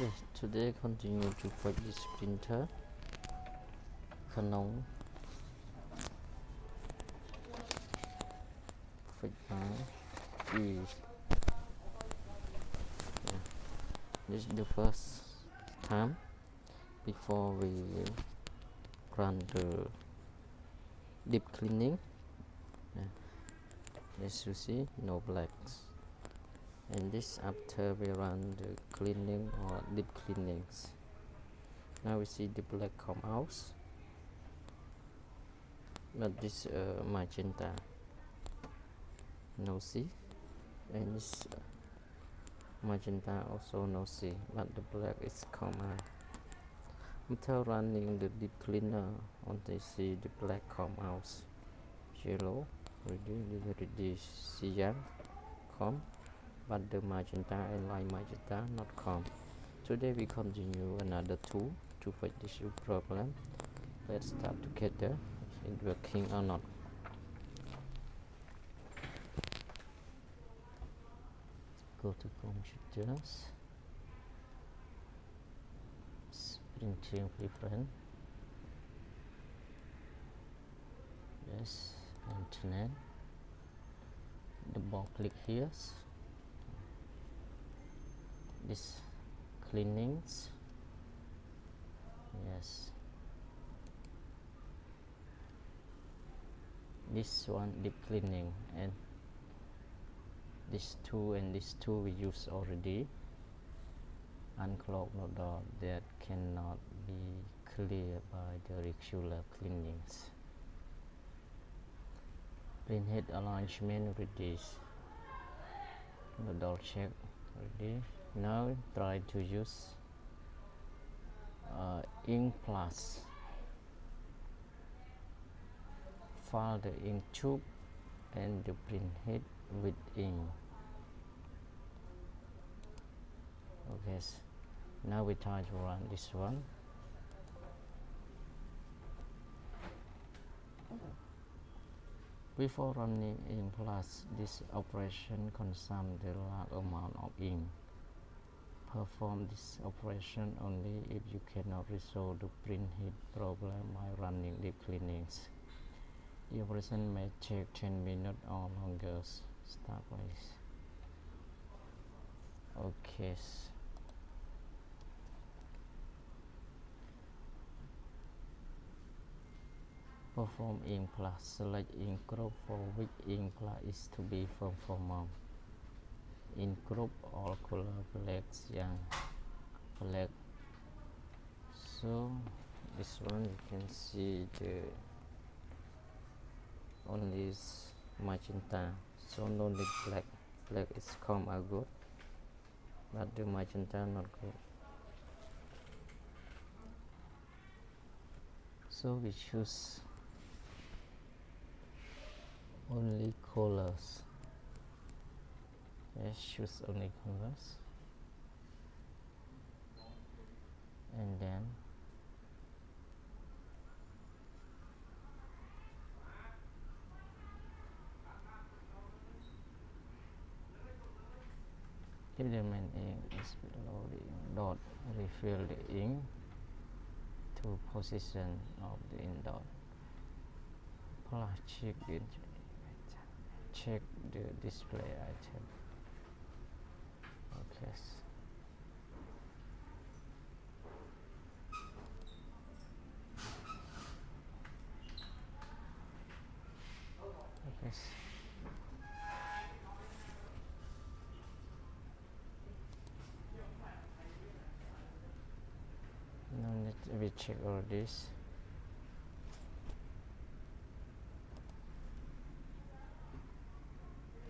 Yes, today continue to fight this splinter Canon Fight now. This is the first time before we run the deep cleaning yeah. as you see no blacks and this after we run the cleaning or deep cleanings. Now we see the black come out but this uh, magenta. No see. And this uh, magenta also no see. But the black is come out after running the deep cleaner on they see the black come out yellow. Reduce reduce cyan come but the magenta and light magenta not come today we continue another tool to fix this problem. Let's start together. It working or not? Go to computers. Printing preference. Yes internet. Double click here this cleanings. Yes. This one deep cleaning. And this two and this two we use already. Unclog no door that cannot be cleared by the regular cleanings. Print head alignment with this nozzle check ready now try to use uh, ink flush. Fill the ink tube and the print head with ink. Okay now we try to run this one. Before running ink flush this operation consumes the large amount of ink perform this operation only if you cannot resolve the print head problem by running deep cleanings the operation may take 10 minutes or longer. Start please. Okay perform ink flush select ink group for which ink flush is to be performed in group all color black yang black. So this one you can see the only magenta. So no need black. Black is come out good but the magenta not good. So we choose only colors yes choose only colors and then if the main ink is below the ink dot refill the ink to position of the ink dot. Plus check the check the display item okay okay no need to we check all this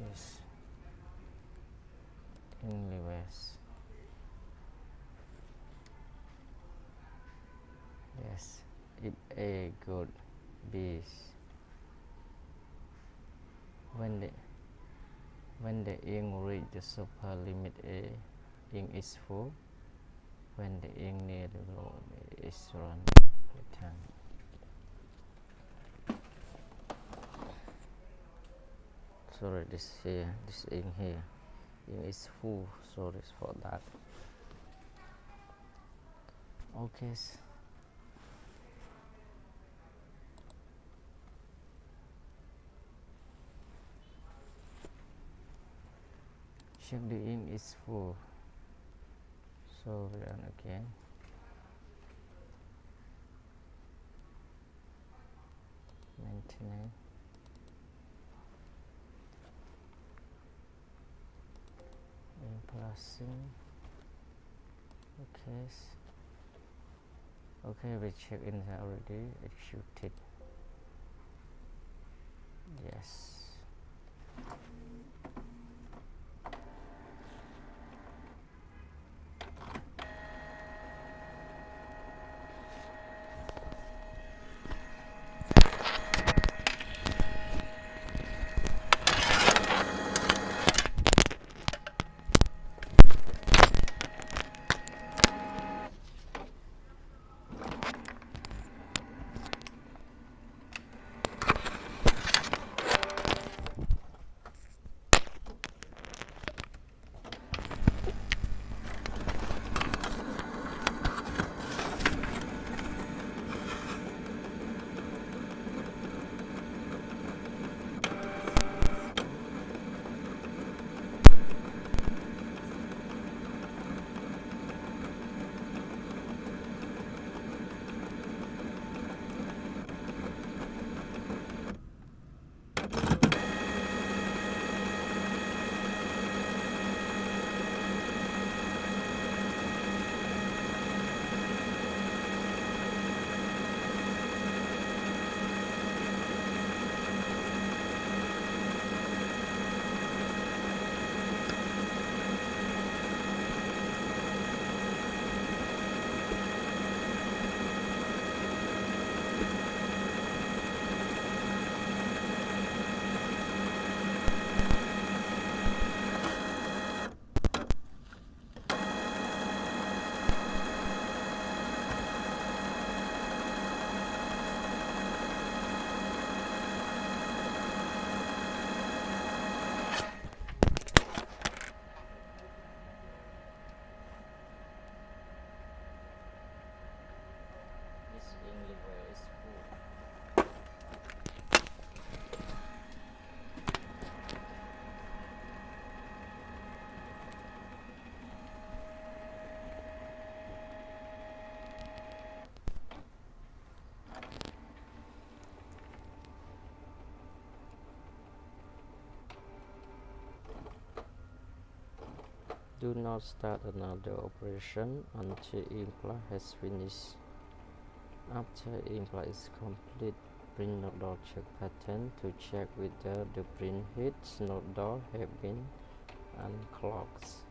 yes in reverse yes if a good b when the when the ink reach the super limit a ink is full when the ink near the low eh, is run return. Sorry this here this ink here ink is full sorry for that. Okay check the ink is full. So run again maintenance. And passing okay. Okay we check in already. Executed yes Do not start another operation until ink flush has finished. After ink flush is complete, print nozzle check pattern to check whether the print head node door have been unclogged.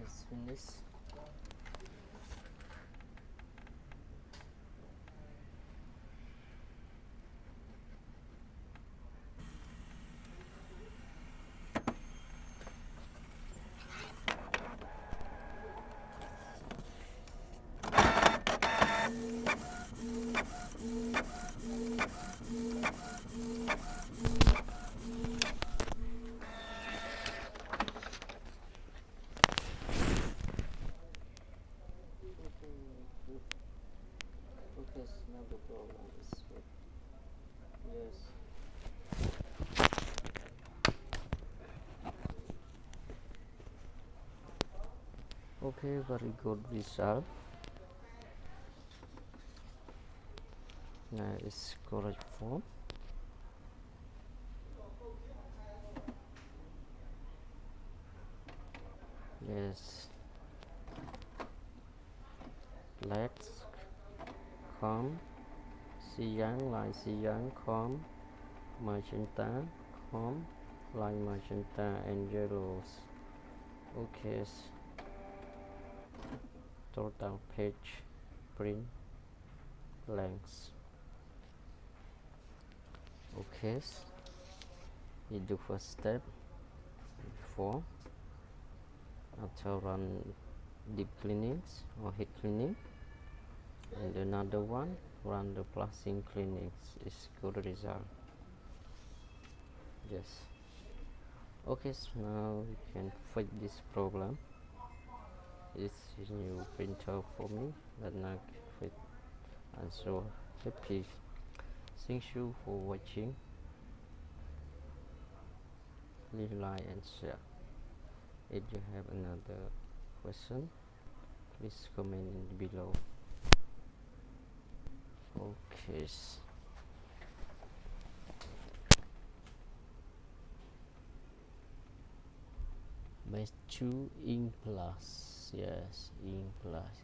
Okay it's finished focus now the problem is with yes okay very good result. Now it's correct form. Yes. Let's come. Cyan like cyan come. Magenta come. Like magenta and yellows. Okay total page print length. Okay. You do first step before. After run deep cleanings or heat cleaning. And another one run the plastic cleanings is good result. Yes. Okay so now we can fix this problem this is new printer for me that now fit and so happy. Thank you for watching. Leave like and share. If you have another question please comment below. Okay Match 2 in plus yes in plus